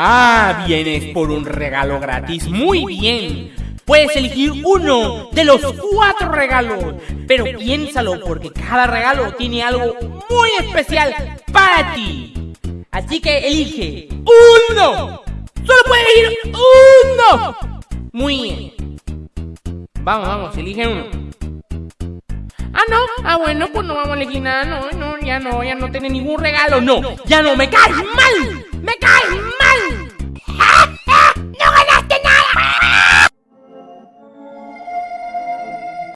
Ah, vienes por un regalo gratis. Muy bien. Puedes elegir uno de los cuatro regalos. Pero piénsalo porque cada regalo tiene algo muy especial para ti. Así que elige uno. Solo puedes elegir uno. Muy bien. Vamos, vamos, elige uno. Ah, no. Ah, bueno, pues no vamos a elegir nada. No, no, ya no, ya no tiene ningún regalo. No, ya no, me caes mal.